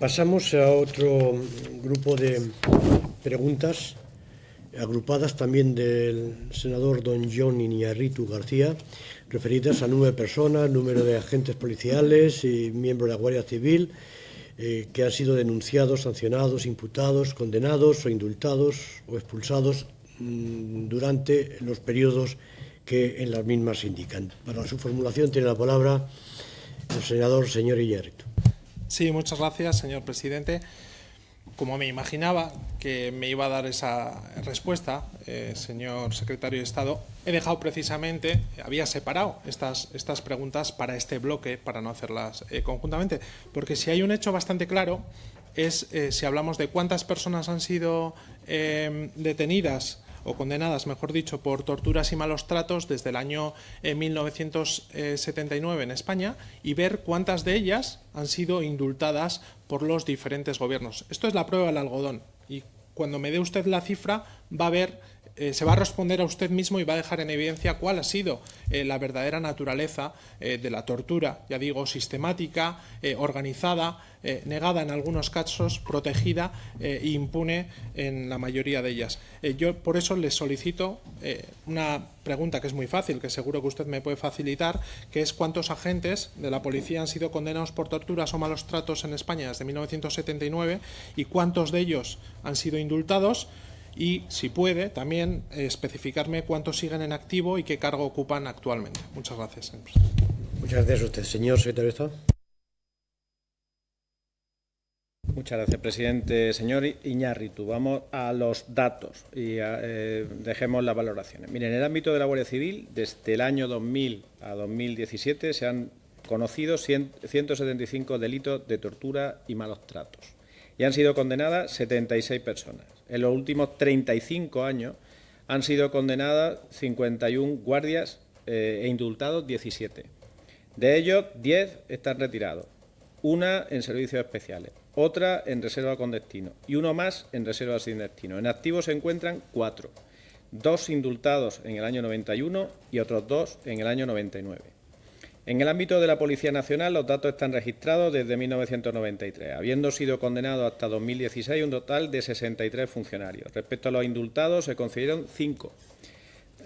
Pasamos a otro grupo de preguntas agrupadas también del senador don John Iñarritu García, referidas a nueve personas, número de agentes policiales y miembros de la Guardia Civil eh, que han sido denunciados, sancionados, imputados, condenados o indultados o expulsados mmm, durante los periodos que en las mismas indican. Para su formulación tiene la palabra el senador señor Iñárritu. Sí, muchas gracias, señor presidente. Como me imaginaba que me iba a dar esa respuesta, eh, señor secretario de Estado, he dejado precisamente, había separado estas, estas preguntas para este bloque, para no hacerlas eh, conjuntamente, porque si hay un hecho bastante claro es eh, si hablamos de cuántas personas han sido detenidas o condenadas, mejor dicho, por torturas y malos tratos desde el año 1979 en España y ver cuántas de ellas han sido indultadas por los diferentes gobiernos. Esto es la prueba del algodón y cuando me dé usted la cifra va a ver eh, se va a responder a usted mismo y va a dejar en evidencia cuál ha sido eh, la verdadera naturaleza eh, de la tortura, ya digo, sistemática, organizada, negada en algunos casos, protegida e impune en la mayoría de ellas. Yo por eso le solicito una pregunta que es muy fácil, que seguro que usted me puede facilitar, que es cuántos agentes de la policía han sido condenados por torturas o malos tratos en España desde 1979 y cuántos de ellos han sido indultados y, si puede, también eh, especificarme cuántos siguen en activo y qué cargo ocupan actualmente. Muchas gracias. Muchas gracias a usted. Señor secretario de Estado. Muchas gracias, presidente. Señor Iñárritu, vamos a los datos y a, eh, dejemos las valoraciones. Miren, en el ámbito de la Guardia Civil, desde el año 2000 a 2017 se han conocido 100, 175 delitos de tortura y malos tratos y han sido condenadas 76 personas. En los últimos 35 años han sido condenadas 51 guardias eh, e indultados 17. De ellos, 10 están retirados, una en servicios especiales, otra en reserva con destino y uno más en reserva sin destino. En activo se encuentran cuatro, dos indultados en el año 91 y otros dos en el año 99. En el ámbito de la Policía Nacional, los datos están registrados desde 1993, habiendo sido condenados hasta 2016 un total de 63 funcionarios. Respecto a los indultados, se concedieron cinco,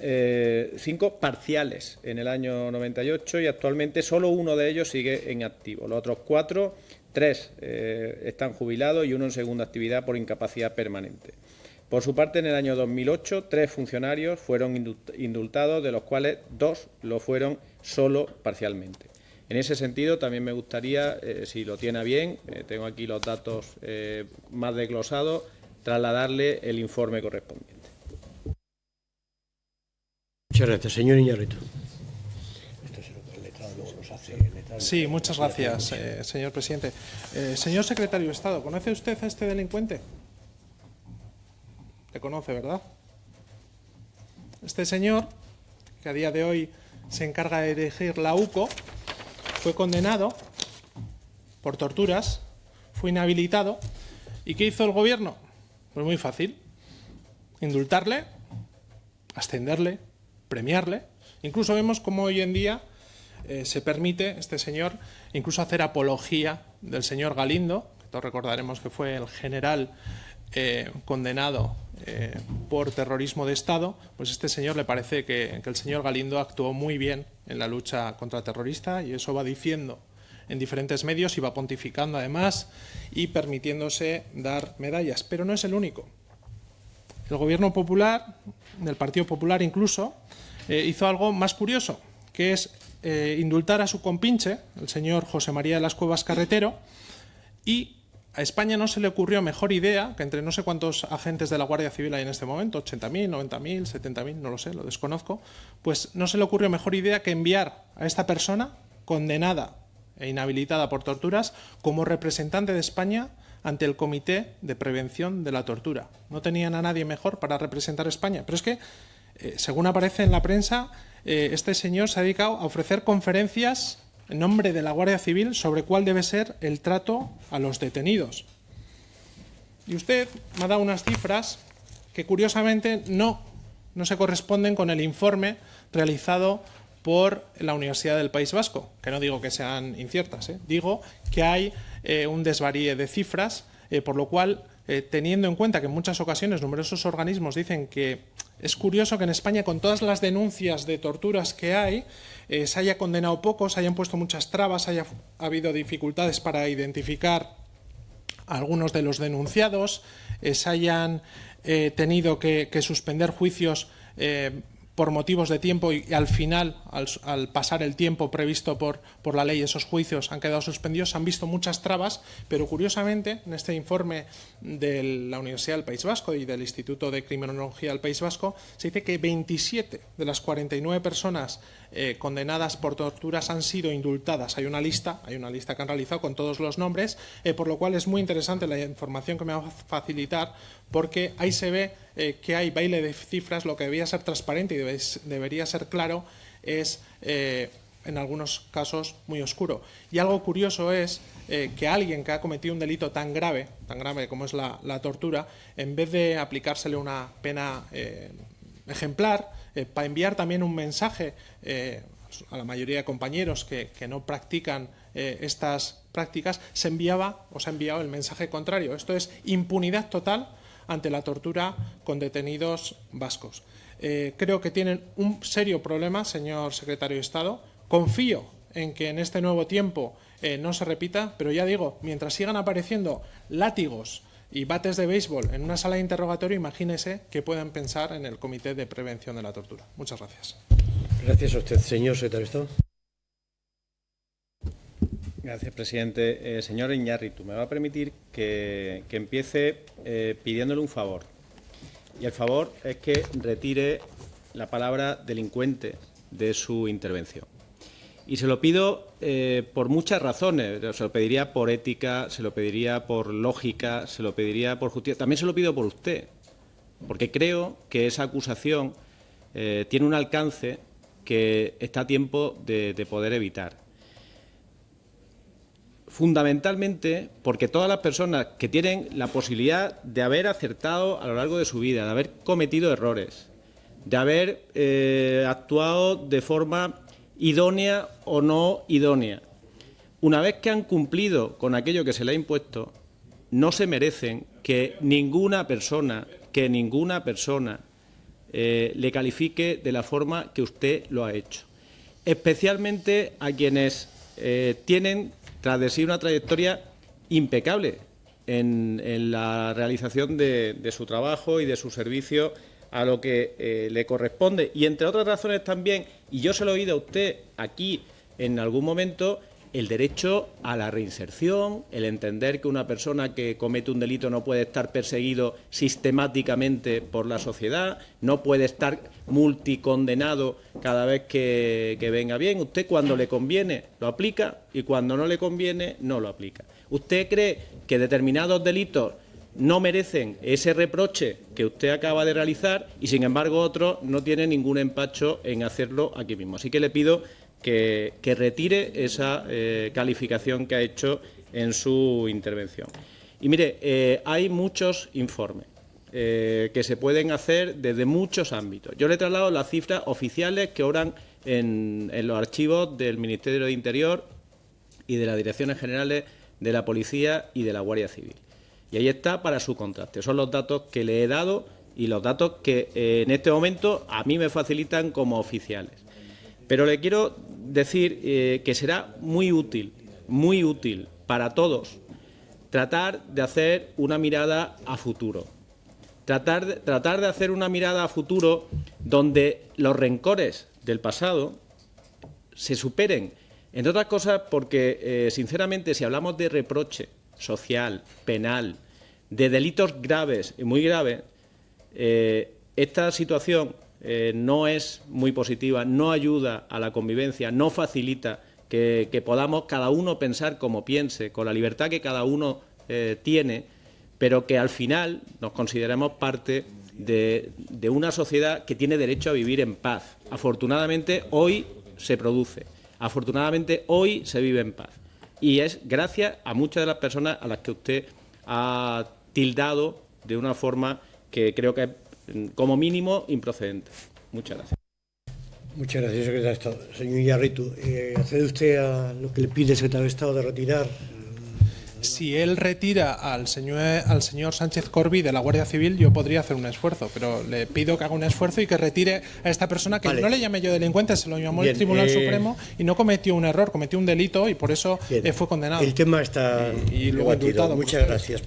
eh, parciales en el año 98 y actualmente solo uno de ellos sigue en activo. Los otros cuatro, tres eh, están jubilados y uno en segunda actividad por incapacidad permanente. Por su parte, en el año 2008, tres funcionarios fueron indultados, de los cuales dos lo fueron solo parcialmente. En ese sentido, también me gustaría, eh, si lo tiene bien, eh, tengo aquí los datos eh, más desglosados, trasladarle el informe correspondiente. Muchas gracias. Señor Iñárritu. Sí, muchas gracias, eh, señor presidente. Eh, señor secretario de Estado, ¿conoce usted a este delincuente? Le conoce, ¿verdad? Este señor, que a día de hoy se encarga de dirigir la UCO, fue condenado por torturas, fue inhabilitado. ¿Y qué hizo el gobierno? Pues muy fácil. Indultarle, ascenderle, premiarle. Incluso vemos cómo hoy en día eh, se permite, este señor, incluso hacer apología del señor Galindo, que todos recordaremos que fue el general eh, condenado eh, por terrorismo de Estado, pues este señor le parece que, el señor Galindo actuó muy bien en la lucha contra terrorista y eso va diciendo en diferentes medios y va pontificando además y permitiéndose dar medallas. Pero no es el único. El gobierno popular, del Partido Popular incluso, eh, hizo algo más curioso, que es eh, indultar a su compinche, el señor José María de las Cuevas Carretero, y a España no se le ocurrió mejor idea, que entre no sé cuántos agentes de la Guardia Civil hay en este momento, 80.000, 90.000, 70.000, no lo sé, lo desconozco, pues no se le ocurrió mejor idea que enviar a esta persona condenada e inhabilitada por torturas como representante de España ante el Comité de Prevención de la Tortura. No tenían a nadie mejor para representar a España, pero es que, eh, según aparece en la prensa, eh, este señor se ha dedicado a ofrecer conferencias en nombre de la Guardia Civil sobre cuál debe ser el trato a los detenidos. Y usted me ha dado unas cifras que curiosamente no, no se corresponden con el informe realizado por la Universidad del País Vasco, que no digo que sean inciertas, ¿eh? digo que hay eh, un desvaríe de cifras, eh, por lo cual, teniendo en cuenta que en muchas ocasiones numerosos organismos dicen que es curioso que en España, con todas las denuncias de torturas que hay, se haya condenado poco, se hayan puesto muchas trabas, haya habido dificultades para identificar a algunos de los denunciados, se hayan tenido que, suspender juicios por motivos de tiempo y, al final, al, pasar el tiempo previsto por, por, la ley, esos juicios han quedado suspendidos, han visto muchas trabas, pero curiosamente en este informe de la Universidad del País Vasco y del Instituto de Criminología del País Vasco se dice que 27 de las 49 personas eh, condenadas por torturas han sido indultadas. Hay una lista, hay una lista que han realizado con todos los nombres, eh, por lo cual es muy interesante la información que me va a facilitar porque ahí se ve eh, que hay baile de cifras, lo que debía ser transparente y debería ser claro es en algunos casos muy oscuro. Y algo curioso es que alguien que ha cometido un delito tan grave, tan grave como es la, tortura, en vez de aplicársele una pena ejemplar, eh, para enviar también un mensaje eh, a la mayoría de compañeros que, no practican eh, estas prácticas, se enviaba o se ha enviado el mensaje contrario. Esto es impunidad total ante la tortura con detenidos vascos. creo que tienen un serio problema, señor secretario de Estado. Confío en que en este nuevo tiempo no se repita, pero ya digo, mientras sigan apareciendo látigos, y bates de béisbol en una sala de interrogatorio, imagínese que puedan pensar en el Comité de Prevención de la Tortura. Muchas gracias. Gracias a usted, señor secretario de Estado. Gracias, presidente. Eh, señor Iñárritu, me va a permitir que, empiece eh, pidiéndole un favor. Y el favor es que retire la palabra delincuente de su intervención. Y se lo pido eh, por muchas razones. Se lo pediría por ética, se lo pediría por lógica, se lo pediría por justicia. También se lo pido por usted, porque creo que esa acusación tiene un alcance que está a tiempo de poder evitar. Fundamentalmente porque todas las personas que tienen la posibilidad de haber acertado a lo largo de su vida, de haber cometido errores, de haber eh, actuado de forma idónea o no idónea. Una vez que han cumplido con aquello que se le ha impuesto, no se merecen que ninguna persona, que ninguna persona eh, le califique de la forma que usted lo ha hecho. Especialmente a quienes eh, tienen tras de sí una trayectoria impecable en, la realización de, de, su trabajo y de su servicio a lo que eh, le corresponde. Y entre otras razones también, y yo se lo he oído a usted aquí en algún momento, el derecho a la reinserción, el entender que una persona que comete un delito no puede estar perseguido sistemáticamente por la sociedad, no puede estar multicondenado cada vez que, venga bien. Usted cuando le conviene lo aplica y cuando no le conviene no lo aplica. ¿Usted cree que determinados delitos no merecen ese reproche que usted acaba de realizar y, sin embargo, otros no tienen ningún empacho en hacerlo aquí mismo. Así que le pido que, retire esa eh, calificación que ha hecho en su intervención. Y mire, eh, hay muchos informes eh, que se pueden hacer desde muchos ámbitos. Yo le he trasladado las cifras oficiales que oran en, los archivos del Ministerio de Interior y de las Direcciones Generales de la Policía y de la Guardia Civil. Y ahí está para su contraste. Son los datos que le he dado y los datos que en este momento a mí me facilitan como oficiales. Pero le quiero decir eh, que será muy útil, muy útil para todos tratar de hacer una mirada a futuro. Tratar de, tratar de hacer una mirada a futuro donde los rencores del pasado se superen. Entre otras cosas porque, eh, sinceramente, si hablamos de reproche, social, penal, de delitos graves y muy graves, eh, esta situación eh, no es muy positiva, no ayuda a la convivencia, no facilita que, podamos cada uno pensar como piense, con la libertad que cada uno eh, tiene, pero que al final nos consideremos parte de, de una sociedad que tiene derecho a vivir en paz. Afortunadamente hoy se produce, afortunadamente hoy se vive en paz y es gracias a muchas de las personas a las que usted ha tildado de una forma que creo que es, como mínimo, improcedente. Muchas gracias. Muchas gracias, secretario de Estado. Señor Iñárritu, eh, ¿accede usted a lo que le pide el secretario de Estado de retirar? Si él retira al señor, al señor Sánchez Corby de la Guardia Civil, yo podría hacer un esfuerzo, pero le pido que haga un esfuerzo y que retire a esta persona que Vale. no le llame yo delincuente, se lo llamó Bien, el Tribunal eh, Supremo y no cometió un error, cometió un delito y por eso Bien. eh, fue condenado. El tema está Y- y luego debatido. indultado por Muchas gracias.